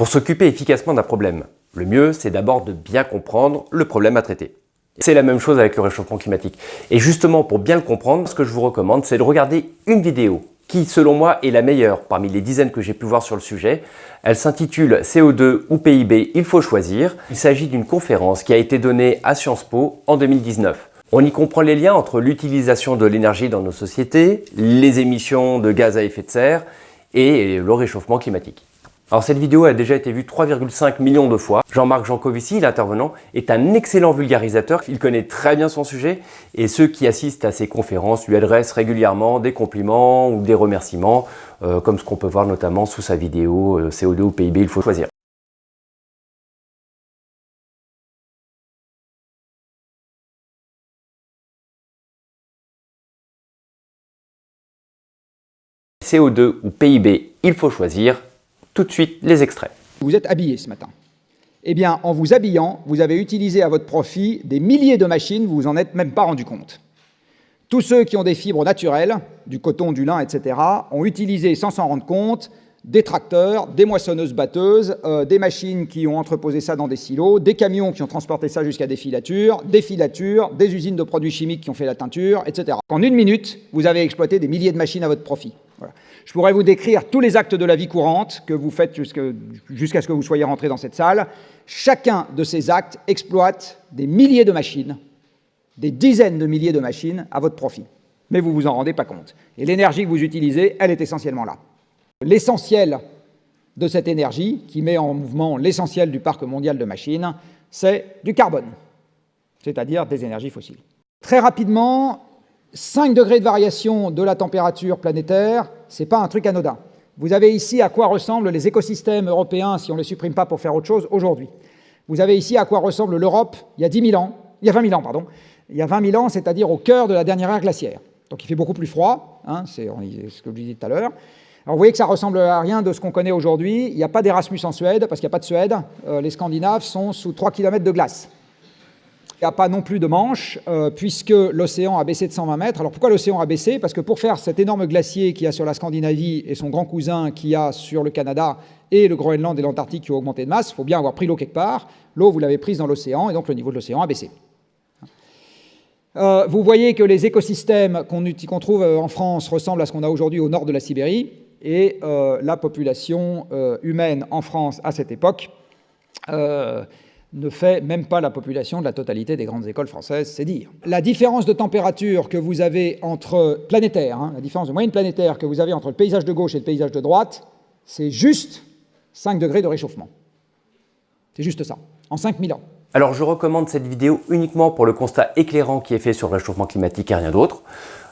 Pour s'occuper efficacement d'un problème, le mieux c'est d'abord de bien comprendre le problème à traiter. C'est la même chose avec le réchauffement climatique. Et justement, pour bien le comprendre, ce que je vous recommande, c'est de regarder une vidéo qui, selon moi, est la meilleure parmi les dizaines que j'ai pu voir sur le sujet. Elle s'intitule CO2 ou PIB, il faut choisir. Il s'agit d'une conférence qui a été donnée à Sciences Po en 2019. On y comprend les liens entre l'utilisation de l'énergie dans nos sociétés, les émissions de gaz à effet de serre et le réchauffement climatique. Alors cette vidéo a déjà été vue 3,5 millions de fois. Jean-Marc Jancovici, l'intervenant, est un excellent vulgarisateur. Il connaît très bien son sujet et ceux qui assistent à ses conférences lui adressent régulièrement des compliments ou des remerciements, euh, comme ce qu'on peut voir notamment sous sa vidéo euh, CO2 ou PIB, il faut choisir. CO2 ou PIB, il faut choisir. De suite, les extraits. Vous êtes habillé ce matin. Eh bien, en vous habillant, vous avez utilisé à votre profit des milliers de machines, vous vous en êtes même pas rendu compte. Tous ceux qui ont des fibres naturelles, du coton, du lin, etc., ont utilisé sans s'en rendre compte des tracteurs, des moissonneuses-batteuses, euh, des machines qui ont entreposé ça dans des silos, des camions qui ont transporté ça jusqu'à des filatures, des filatures, des usines de produits chimiques qui ont fait la teinture, etc. En une minute, vous avez exploité des milliers de machines à votre profit. Je pourrais vous décrire tous les actes de la vie courante que vous faites jusqu'à ce que vous soyez rentré dans cette salle. Chacun de ces actes exploite des milliers de machines, des dizaines de milliers de machines à votre profit. Mais vous ne vous en rendez pas compte. Et l'énergie que vous utilisez, elle est essentiellement là. L'essentiel de cette énergie, qui met en mouvement l'essentiel du parc mondial de machines, c'est du carbone, c'est-à-dire des énergies fossiles. Très rapidement, 5 degrés de variation de la température planétaire, ce n'est pas un truc anodin. Vous avez ici à quoi ressemblent les écosystèmes européens si on ne les supprime pas pour faire autre chose aujourd'hui. Vous avez ici à quoi ressemble l'Europe il y a 10 000 ans, il y a 20 000 ans, pardon, il y a 20 000 ans, c'est-à-dire au cœur de la dernière ère glaciaire. Donc il fait beaucoup plus froid, hein, c'est ce que je disais tout à l'heure. Vous voyez que ça ressemble à rien de ce qu'on connaît aujourd'hui. Il n'y a pas d'Erasmus en Suède, parce qu'il n'y a pas de Suède. Euh, les Scandinaves sont sous 3 km de glace. Il n'y a pas non plus de manche, euh, puisque l'océan a baissé de 120 mètres. Alors pourquoi l'océan a baissé? Parce que pour faire cet énorme glacier qu'il y a sur la Scandinavie et son grand cousin qu'il y a sur le Canada et le Groenland et l'Antarctique qui ont augmenté de masse, il faut bien avoir pris l'eau quelque part. L'eau, vous l'avez prise dans l'océan, et donc le niveau de l'océan a baissé. Euh, vous voyez que les écosystèmes qu'on trouve en France ressemblent à ce qu'on a aujourd'hui au nord de la Sibérie et euh, la population euh, humaine en France à cette époque euh, ne fait même pas la population de la totalité des grandes écoles françaises, c'est dire. La différence de température que vous avez entre planétaire, hein, la différence de moyenne planétaire que vous avez entre le paysage de gauche et le paysage de droite, c'est juste 5 degrés de réchauffement. C'est juste ça, en 5000 ans. Alors je recommande cette vidéo uniquement pour le constat éclairant qui est fait sur le réchauffement climatique et rien d'autre.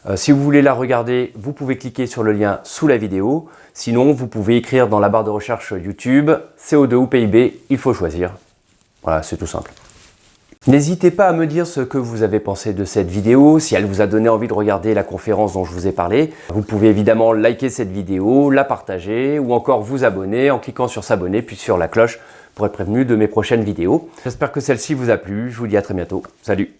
Euh, si vous voulez la regarder, vous pouvez cliquer sur le lien sous la vidéo. Sinon, vous pouvez écrire dans la barre de recherche YouTube CO2 ou PIB, il faut choisir. Voilà, c'est tout simple. N'hésitez pas à me dire ce que vous avez pensé de cette vidéo, si elle vous a donné envie de regarder la conférence dont je vous ai parlé. Vous pouvez évidemment liker cette vidéo, la partager ou encore vous abonner en cliquant sur s'abonner puis sur la cloche pour être prévenu de mes prochaines vidéos. J'espère que celle-ci vous a plu, je vous dis à très bientôt. Salut